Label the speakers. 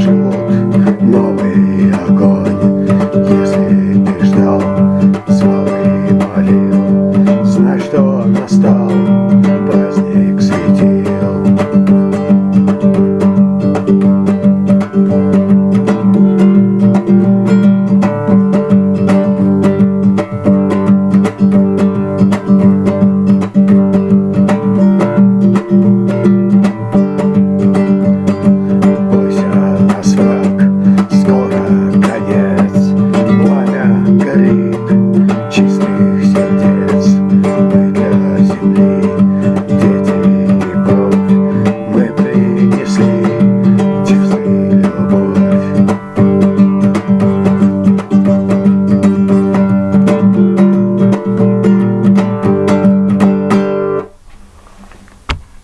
Speaker 1: зажгут новый огонь. Если ты ждал, звал и молил Знай, что настал